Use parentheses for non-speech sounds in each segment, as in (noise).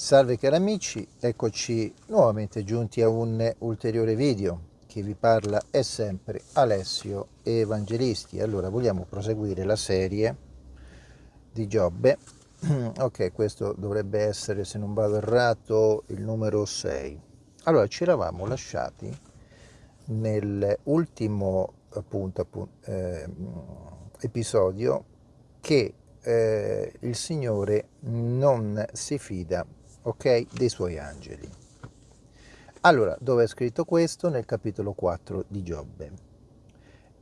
Salve cari amici, eccoci nuovamente giunti a un ulteriore video che vi parla è sempre Alessio Evangelisti. Allora vogliamo proseguire la serie di Giobbe. (clears throat) ok, questo dovrebbe essere, se non vado errato, il numero 6. Allora, ci eravamo lasciati nell'ultimo appunto, appunto eh, episodio che eh, il Signore non si fida ok, dei suoi angeli. Allora, dove è scritto questo? Nel capitolo 4 di Giobbe.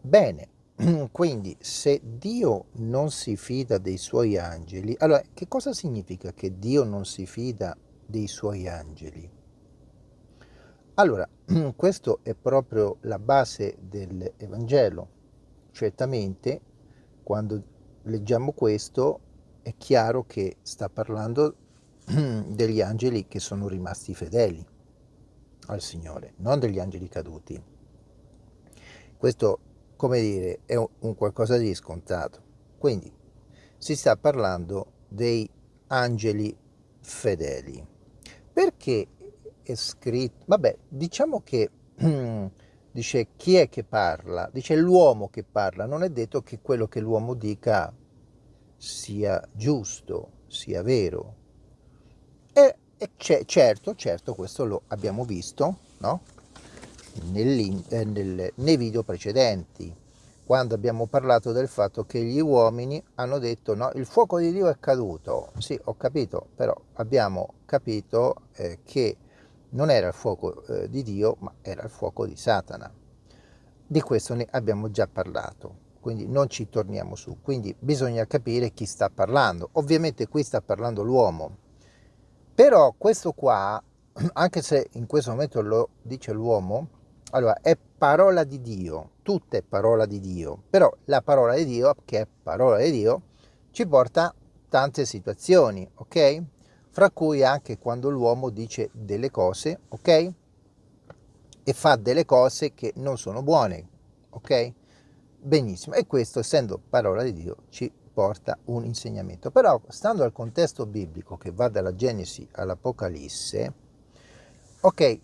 Bene, (clears throat) quindi se Dio non si fida dei suoi angeli, allora che cosa significa che Dio non si fida dei suoi angeli? Allora, (clears throat) questo è proprio la base dell'Evangelo. Certamente, quando leggiamo questo, è chiaro che sta parlando (clears throat) degli angeli che sono rimasti fedeli al Signore, non degli angeli caduti. Questo, come dire, è un qualcosa di scontato. Quindi si sta parlando dei angeli fedeli. Perché è scritto? Vabbè, diciamo che (clears throat) dice chi è che parla? Dice l'uomo che parla. Non è detto che quello che l'uomo dica sia giusto, sia vero, e, certo, certo, questo lo abbiamo visto no? eh, nel, nei video precedenti, quando abbiamo parlato del fatto che gli uomini hanno detto no, il fuoco di Dio è caduto. Sì, ho capito, però abbiamo capito eh, che non era il fuoco eh, di Dio, ma era il fuoco di Satana. Di questo ne abbiamo già parlato, quindi non ci torniamo su. Quindi bisogna capire chi sta parlando. Ovviamente qui sta parlando l'uomo, però questo qua, (clears throat) anche se in questo momento lo dice l'uomo, allora è parola di Dio, tutta è parola di Dio, però la parola di Dio, che è parola di Dio, ci porta tante situazioni, ok? Fra cui anche quando l'uomo dice delle cose, ok? E fa delle cose che non sono buone, ok? Benissimo, e questo essendo parola di Dio ci porta un insegnamento. Però, stando al contesto biblico che va dalla Genesi all'Apocalisse, ok,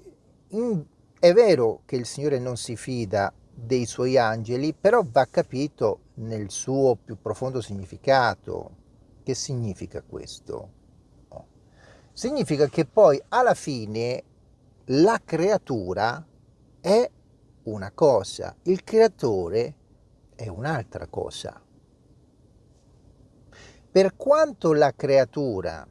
in, è vero che il Signore non si fida dei suoi angeli, però va capito nel suo più profondo significato. Che significa questo? Significa che poi alla fine la creatura è una cosa, il creatore è un'altra cosa. Per quanto la creatura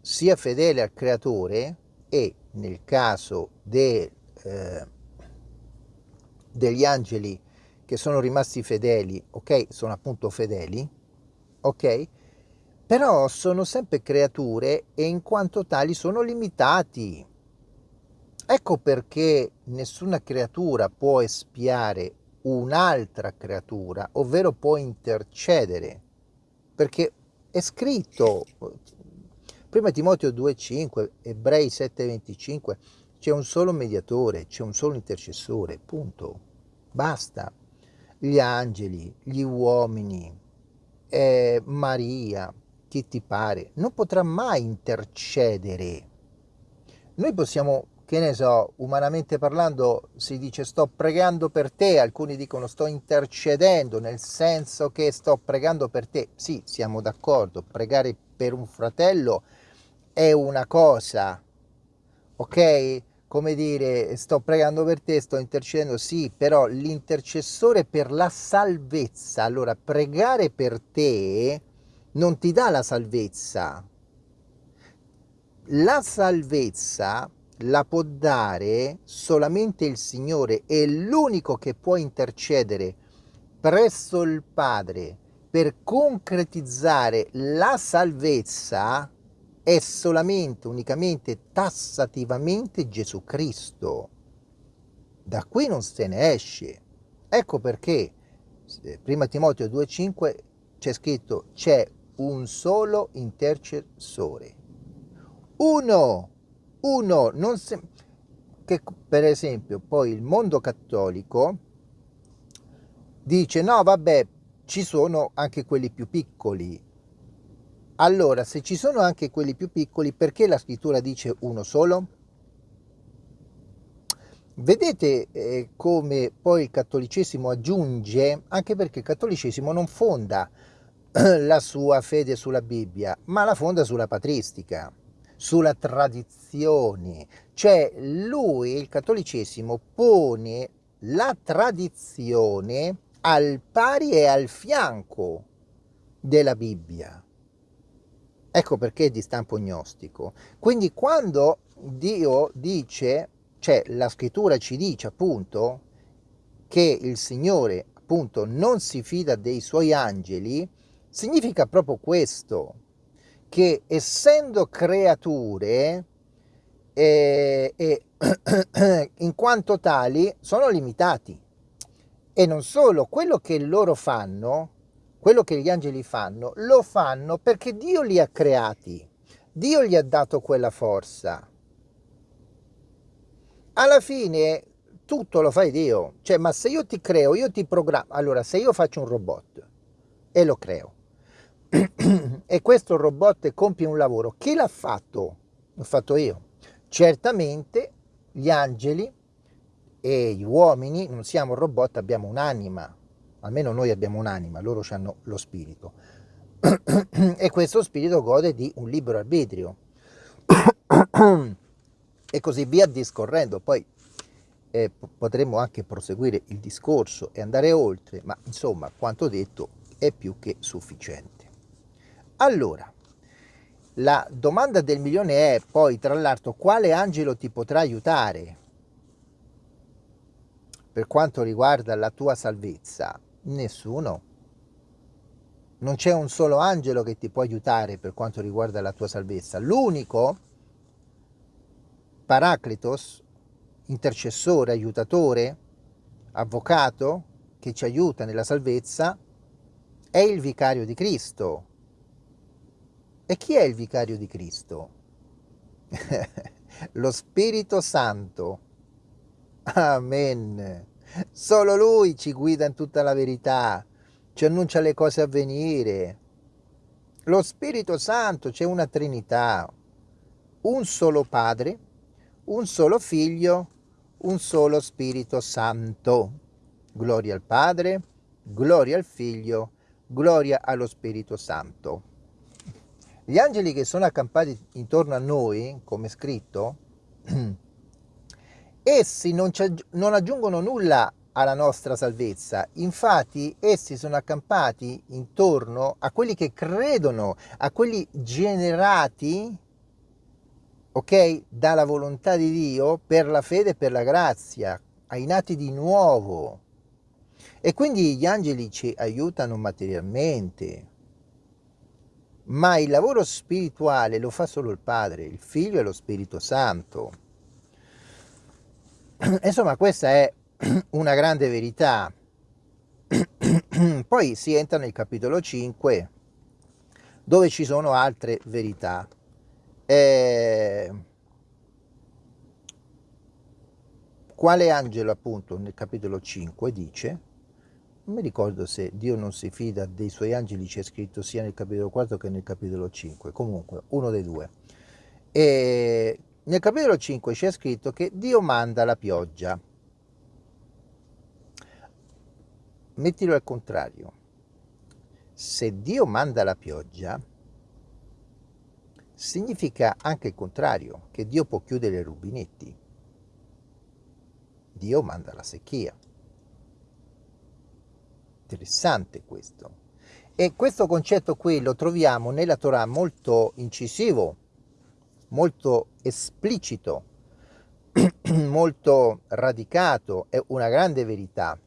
sia fedele al creatore e nel caso de, eh, degli angeli che sono rimasti fedeli, ok, sono appunto fedeli, ok, però sono sempre creature e in quanto tali sono limitati. Ecco perché nessuna creatura può espiare un'altra creatura, ovvero può intercedere, perché è scritto, prima Timoteo 2,5, Ebrei 7,25, c'è un solo mediatore, c'è un solo intercessore, punto, basta. Gli angeli, gli uomini, eh, Maria, chi ti pare, non potrà mai intercedere. Noi possiamo che ne so, umanamente parlando si dice sto pregando per te, alcuni dicono sto intercedendo, nel senso che sto pregando per te. Sì, siamo d'accordo, pregare per un fratello è una cosa, ok? Come dire, sto pregando per te, sto intercedendo, sì, però l'intercessore per la salvezza, allora pregare per te non ti dà la salvezza. La salvezza la può dare solamente il Signore, è l'unico che può intercedere presso il Padre per concretizzare la salvezza è solamente, unicamente, tassativamente Gesù Cristo. Da qui non se ne esce. Ecco perché, prima Timoteo 2,5 c'è scritto c'è un solo intercessore. Uno uno non se... che per esempio poi il mondo cattolico dice no vabbè ci sono anche quelli più piccoli Allora, se ci sono anche quelli più piccoli, perché la scrittura dice uno solo? Vedete eh, come poi il cattolicesimo aggiunge, anche perché il cattolicesimo non fonda (clears throat) la sua fede sulla Bibbia, ma la fonda sulla patristica, sulla tradizione. Cioè lui, il cattolicesimo, pone la tradizione al pari e al fianco della Bibbia. Ecco perché è di stampo gnostico. Quindi quando Dio dice, cioè la scrittura ci dice appunto che il Signore appunto non si fida dei suoi angeli, significa proprio questo, che essendo creature eh, eh, (clears throat) in quanto tali sono limitati. E non solo, quello che loro fanno, quello che gli angeli fanno, lo fanno perché Dio li ha creati, Dio gli ha dato quella forza. Alla fine tutto lo fai Dio, cioè ma se io ti creo, io ti programmo, allora se io faccio un robot e lo creo, e questo robot compie un lavoro, chi l'ha fatto? L'ho fatto io. Certamente gli angeli e gli uomini non siamo robot, abbiamo un'anima, almeno noi abbiamo un'anima, loro hanno lo spirito. e questo spirito gode di un libero arbitrio. e così via discorrendo. Poi eh, potremmo anche proseguire il discorso e andare oltre, ma insomma, quanto detto è più che sufficiente. Allora, la domanda del milione è poi, tra l'altro, quale angelo ti potrà aiutare per quanto riguarda la tua salvezza? Nessuno. Non c'è un solo angelo che ti può aiutare per quanto riguarda la tua salvezza. L'unico, Paracletos, intercessore, aiutatore, avvocato, che ci aiuta nella salvezza, è il vicario di Cristo, e chi è il vicario di Cristo? (laughs) Lo Spirito Santo. Amen. Solo Lui ci guida in tutta la verità, ci annuncia le cose a venire. Lo Spirito Santo, c'è una Trinità, un solo Padre, un solo Figlio, un solo Spirito Santo. Gloria al Padre, gloria al Figlio, gloria allo Spirito Santo. Gli angeli che sono accampati intorno a noi, come scritto, (clears throat) essi non, non aggiungono nulla alla nostra salvezza. Infatti essi sono accampati intorno a quelli che credono, a quelli generati, ok, dalla volontà di Dio per la fede e per la grazia, ai nati di nuovo. E quindi gli angeli ci aiutano materialmente, ma il lavoro spirituale lo fa solo il Padre, il Figlio e lo Spirito Santo. (clears throat) Insomma, questa è (clears throat) una grande verità. (clears throat) Poi si entra nel capitolo 5, dove ci sono altre verità. Eh, quale angelo appunto nel capitolo 5 dice non mi ricordo se Dio non si fida dei suoi angeli, c'è scritto sia nel capitolo 4 che nel capitolo 5, comunque uno dei due. E nel capitolo 5 c'è scritto che Dio manda la pioggia. Mettilo al contrario. Se Dio manda la pioggia, significa anche il contrario, che Dio può chiudere i rubinetti. Dio manda la secchia. Interessante questo. E questo concetto qui lo troviamo nella Torah molto incisivo, molto esplicito, (clears throat) molto radicato, è una grande verità.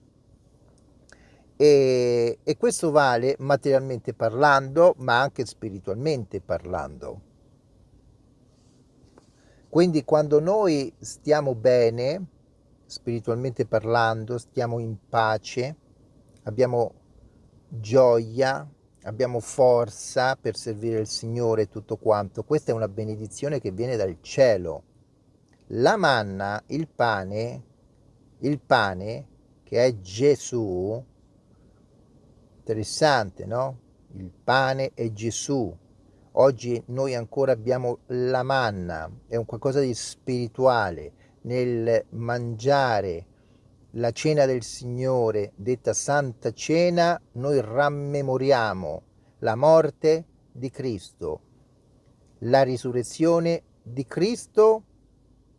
E, e, questo vale materialmente parlando, ma anche spiritualmente parlando. Quindi quando noi stiamo bene, spiritualmente parlando, stiamo in pace, abbiamo gioia, abbiamo forza per servire il Signore e tutto quanto. Questa è una benedizione che viene dal cielo. La manna, il pane, il pane che è Gesù, interessante, no? Il pane è Gesù. Oggi noi ancora abbiamo la manna, è un qualcosa di spirituale nel mangiare la cena del Signore, detta Santa Cena, noi rammemoriamo la morte di Cristo, la risurrezione di Cristo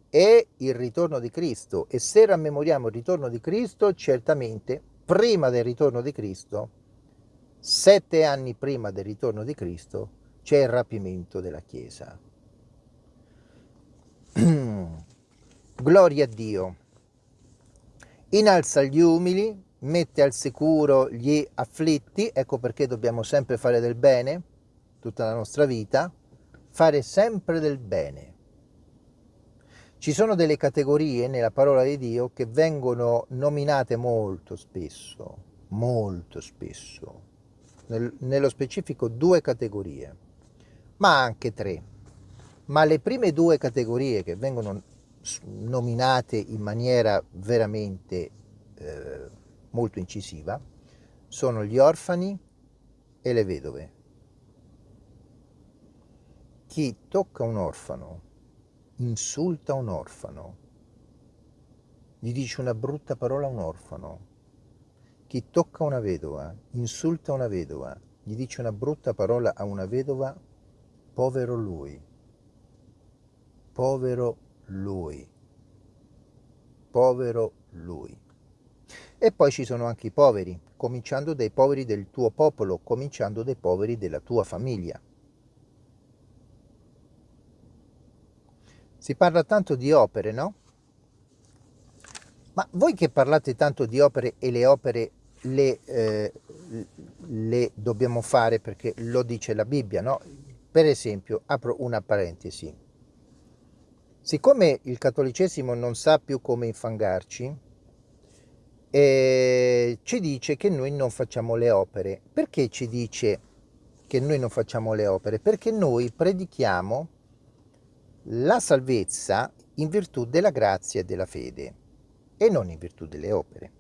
e il ritorno di Cristo. E se rammemoriamo il ritorno di Cristo, certamente prima del ritorno di Cristo, sette anni prima del ritorno di Cristo, c'è il rapimento della Chiesa. (clears throat) Gloria a Dio. Inalza gli umili, mette al sicuro gli afflitti, ecco perché dobbiamo sempre fare del bene, tutta la nostra vita, fare sempre del bene. Ci sono delle categorie nella parola di Dio che vengono nominate molto spesso, molto spesso, nel, nello specifico due categorie ma anche tre. Ma le prime due categorie che vengono nominate in maniera veramente eh, molto incisiva sono gli orfani e le vedove. Chi tocca un orfano, insulta un orfano, gli dice una brutta parola a un orfano. Chi tocca una vedova, insulta una vedova, gli dice una brutta parola a una vedova, Povero lui, povero lui, povero lui. E poi ci sono anche i poveri, cominciando dai poveri del tuo popolo, cominciando dai poveri della tua famiglia. Si parla tanto di opere, no? Ma voi che parlate tanto di opere e le opere le, eh, le dobbiamo fare perché lo dice la Bibbia, no? Per esempio, apro una parentesi. Siccome il cattolicesimo non sa più come infangarci, eh, ci dice che noi non facciamo le opere. Perché ci dice che noi non facciamo le opere? Perché noi predichiamo la salvezza in virtù della grazia e della fede e non in virtù delle opere.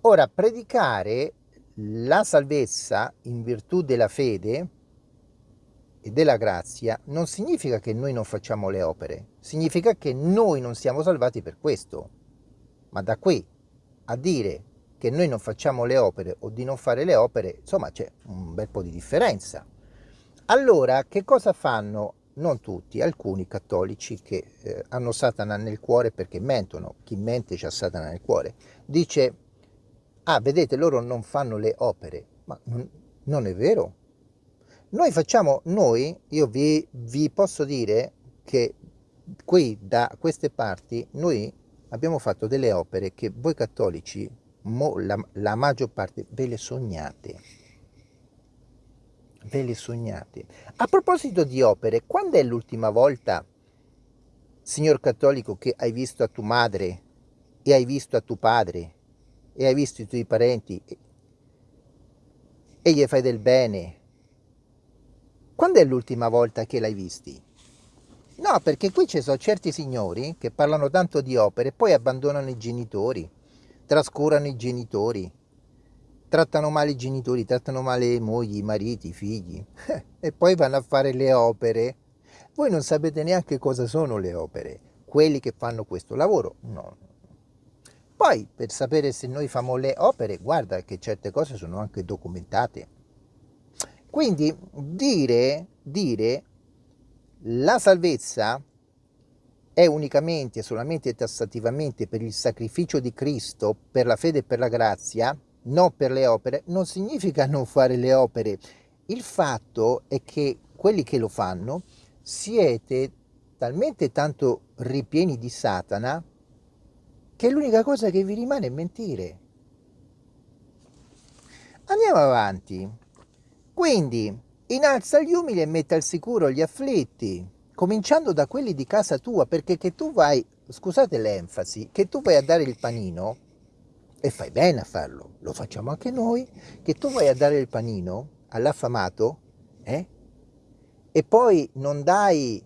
Ora, predicare la salvezza in virtù della fede e della grazia non significa che noi non facciamo le opere, significa che noi non siamo salvati per questo. Ma da qui a dire che noi non facciamo le opere o di non fare le opere, insomma c'è un bel po' di differenza. Allora, che cosa fanno? Non tutti, alcuni cattolici che eh, hanno Satana nel cuore perché mentono, chi mente c'ha Satana nel cuore, dice, ah vedete loro non fanno le opere, ma non è vero, noi facciamo, noi, io vi, vi posso dire che qui da queste parti noi abbiamo fatto delle opere che voi cattolici, mo, la, la maggior parte, ve le sognate. Ve le sognate. A proposito di opere, quando è l'ultima volta, signor cattolico, che hai visto a tua madre e hai visto a tuo padre e hai visto i tuoi parenti e, e gli fai del bene quando è l'ultima volta che l'hai visti? No, perché qui ci sono certi signori che parlano tanto di opere e poi abbandonano i genitori, trascurano i genitori, trattano male i genitori, trattano male le mogli, i mariti, i figli (laughs) e poi vanno a fare le opere. Voi non sapete neanche cosa sono le opere, quelli che fanno questo lavoro, no. Poi per sapere se noi famo le opere, guarda che certe cose sono anche documentate. Quindi dire, dire la salvezza è unicamente e solamente tassativamente per il sacrificio di Cristo, per la fede e per la grazia, non per le opere, non significa non fare le opere. Il fatto è che quelli che lo fanno siete talmente tanto ripieni di Satana che l'unica cosa che vi rimane è mentire. Andiamo avanti. Quindi innalza gli umili e mette al sicuro gli afflitti, cominciando da quelli di casa tua, perché che tu vai, scusate l'enfasi, che tu vai a dare il panino, e fai bene a farlo, lo facciamo anche noi, che tu vai a dare il panino all'affamato, eh? e poi non dai,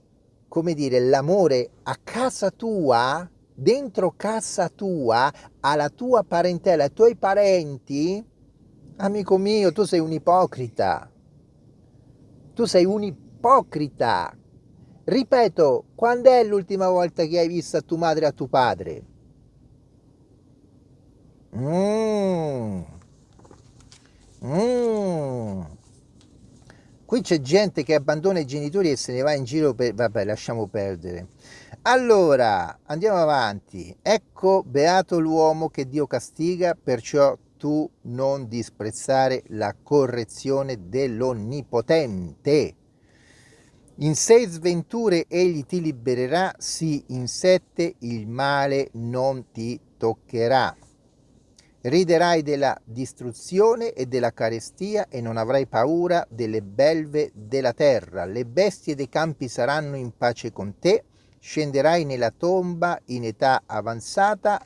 come dire, l'amore a casa tua, dentro casa tua, alla tua parentela, ai tuoi parenti, Amico mio, tu sei un ipocrita. Tu sei un ipocrita. Ripeto, quando è l'ultima volta che hai visto a tua madre e a tuo padre? Mmm. Mmm. Qui c'è gente che abbandona i genitori e se ne va in giro per... Vabbè, lasciamo perdere. Allora, andiamo avanti. Ecco, beato l'uomo che Dio castiga, perciò tu non disprezzare la correzione dell'Onnipotente. In sei sventure egli ti libererà, sì, in sette il male non ti toccherà. Riderai della distruzione e della carestia e non avrai paura delle belve della terra. Le bestie dei campi saranno in pace con te scenderai nella tomba in età avanzata,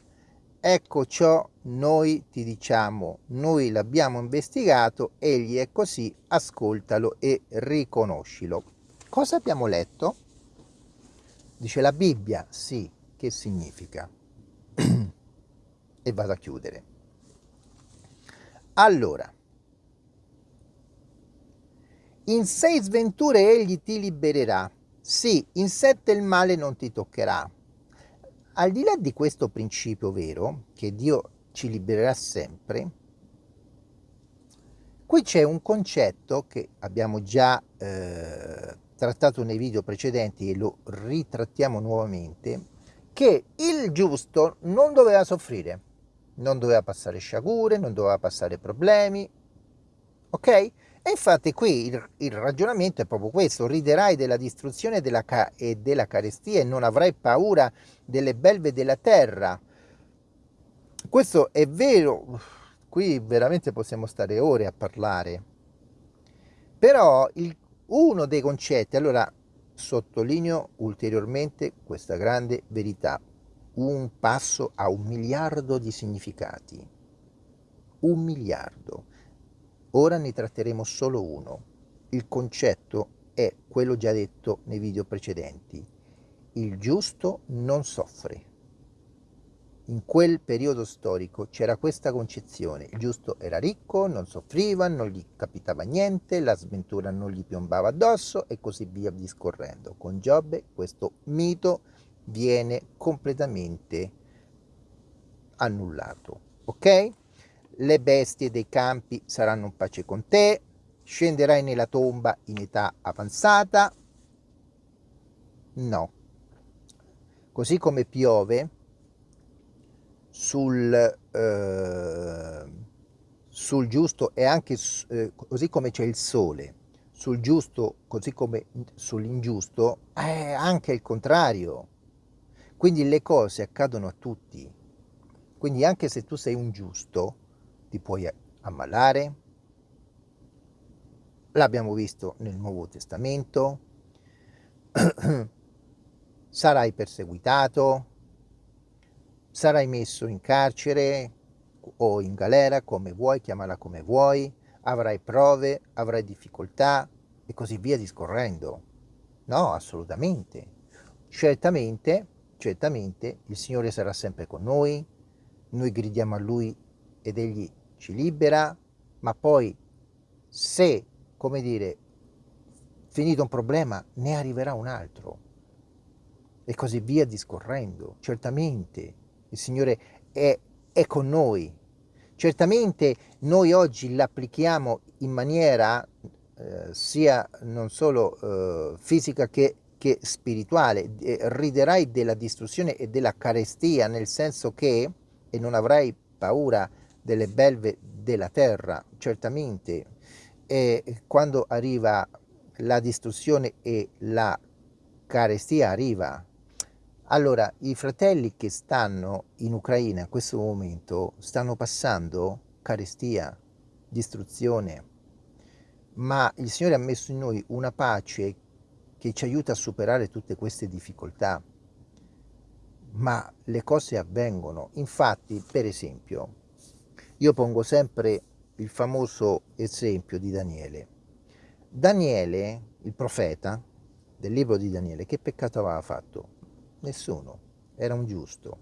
ecco ciò noi ti diciamo, noi l'abbiamo investigato, egli è così, ascoltalo e riconoscilo. Cosa abbiamo letto? Dice la Bibbia, sì, che significa? (clears throat) e vado a chiudere. Allora, in sei sventure egli ti libererà sì, in sette il male non ti toccherà. Al di là di questo principio vero, che Dio ci libererà sempre, qui c'è un concetto che abbiamo già eh, trattato nei video precedenti e lo ritrattiamo nuovamente, che il giusto non doveva soffrire, non doveva passare sciagure, non doveva passare problemi, ok? E infatti qui il, il, ragionamento è proprio questo, riderai della distruzione della e della carestia e non avrai paura delle belve della terra. Questo è vero, qui veramente possiamo stare ore a parlare, però il, uno dei concetti, allora sottolineo ulteriormente questa grande verità, un passo a un miliardo di significati, un miliardo Ora ne tratteremo solo uno. Il concetto è quello già detto nei video precedenti. Il giusto non soffre. In quel periodo storico c'era questa concezione. Il giusto era ricco, non soffriva, non gli capitava niente, la sventura non gli piombava addosso e così via discorrendo. Con Giobbe questo mito viene completamente annullato. Ok? Le bestie dei campi saranno in pace con te, scenderai nella tomba in età avanzata? No. Così come piove sul, eh, sul giusto e anche eh, così come c'è il sole sul giusto così come sull'ingiusto, è anche il contrario. Quindi le cose accadono a tutti. Quindi anche se tu sei un giusto, ti puoi ammalare, l'abbiamo visto nel Nuovo Testamento, (clears throat) sarai perseguitato, sarai messo in carcere o in galera, come vuoi, chiamala come vuoi, avrai prove, avrai difficoltà e così via discorrendo. No, assolutamente. Certamente, certamente il Signore sarà sempre con noi, noi gridiamo a Lui ed Egli ci libera, ma poi se, come dire, finito un problema, ne arriverà un altro. E così via discorrendo. Certamente il Signore è, è con noi. Certamente noi oggi l'applichiamo in maniera eh, sia non solo eh, fisica che, che spirituale. Eh, riderai della distruzione e della carestia, nel senso che, e non avrai paura delle belve della terra, certamente, e quando arriva la distruzione e la carestia arriva, allora i fratelli che stanno in Ucraina in questo momento stanno passando carestia, distruzione, ma il Signore ha messo in noi una pace che ci aiuta a superare tutte queste difficoltà. Ma le cose avvengono. Infatti, per esempio, io pongo sempre il famoso esempio di Daniele. Daniele, il profeta del libro di Daniele, che peccato aveva fatto? Nessuno, era un giusto.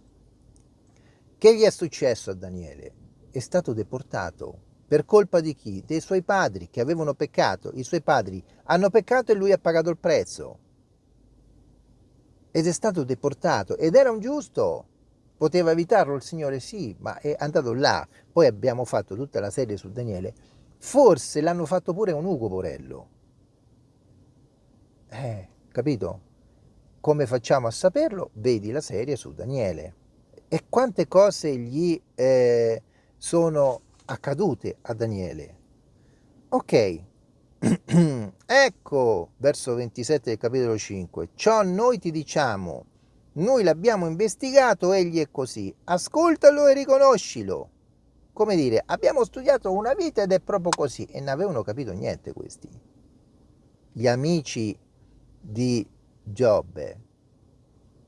Che gli è successo a Daniele? È stato deportato Per colpa di chi? Dei suoi padri che avevano peccato. I suoi padri hanno peccato e lui ha pagato il prezzo. Ed è stato deportato. Ed era un giusto. Poteva evitarlo il Signore? Sì, ma è andato là. Poi abbiamo fatto tutta la serie su Daniele. Forse l'hanno fatto pure un Ugo Porello. Eh, capito? Come facciamo a saperlo? Vedi la serie su Daniele. E quante cose gli eh, sono accadute a Daniele. Ok, (clears throat) ecco, verso 27 del capitolo 5, ciò noi ti diciamo, noi l'abbiamo investigato, egli è così, ascoltalo e riconoscilo. Come dire, abbiamo studiato una vita ed è proprio così, e non avevano capito niente questi. Gli amici di Giobbe,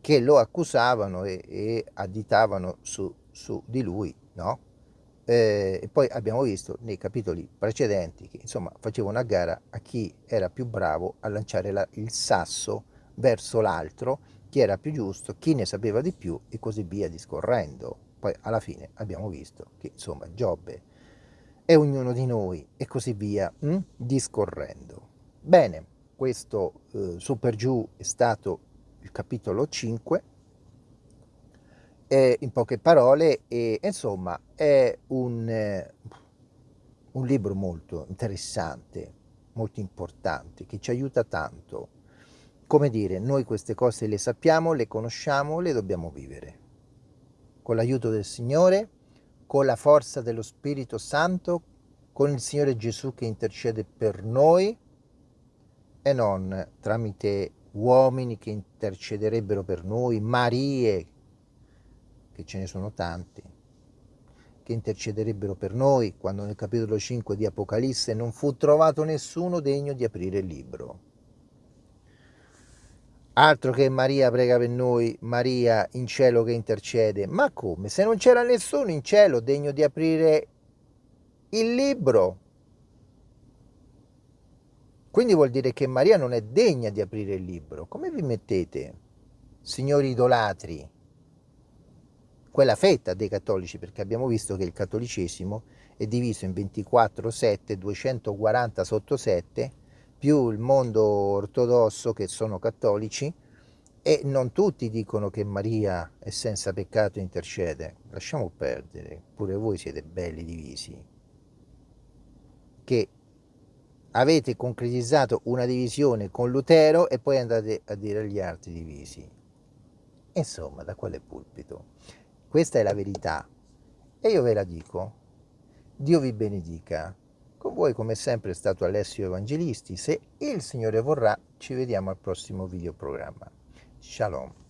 che lo accusavano e, e additavano su, su di lui, no? Eh, e poi abbiamo visto nei capitoli precedenti che insomma facevano a gara a chi era più bravo a lanciare la, il sasso verso l'altro, chi era più giusto, chi ne sapeva di più e così via discorrendo. Poi alla fine abbiamo visto che insomma Giobbe è ognuno di noi e così via hm? discorrendo. Bene, questo eh, su per giù è stato il capitolo 5 eh, in poche parole, e, insomma, è un, eh, un libro molto interessante, molto importante, che ci aiuta tanto. Come dire, noi queste cose le sappiamo, le conosciamo, le dobbiamo vivere. Con l'aiuto del Signore, con la forza dello Spirito Santo, con il Signore Gesù che intercede per noi e non tramite uomini che intercederebbero per noi, Marie che ce ne sono tanti, che intercederebbero per noi quando nel capitolo 5 di Apocalisse non fu trovato nessuno degno di aprire il libro. Altro che Maria prega per noi, Maria in cielo che intercede. Ma come? Se non c'era nessuno in cielo degno di aprire il libro. Quindi vuol dire che Maria non è degna di aprire il libro. Come vi mettete, signori idolatri? quella fetta dei cattolici, perché abbiamo visto che il cattolicesimo è diviso in 24 7, 240 sotto 7, più il mondo ortodosso che sono cattolici, e non tutti dicono che Maria è senza peccato e intercede. Lasciamo perdere, pure voi siete belli divisi. Che avete concretizzato una divisione con Lutero e poi andate a dire agli altri divisi. Insomma, da quale pulpito? Questa è la verità e io ve la dico. Dio vi benedica. Con voi come sempre è stato Alessio Evangelisti. Se il Signore vorrà ci vediamo al prossimo videoprogramma. Shalom.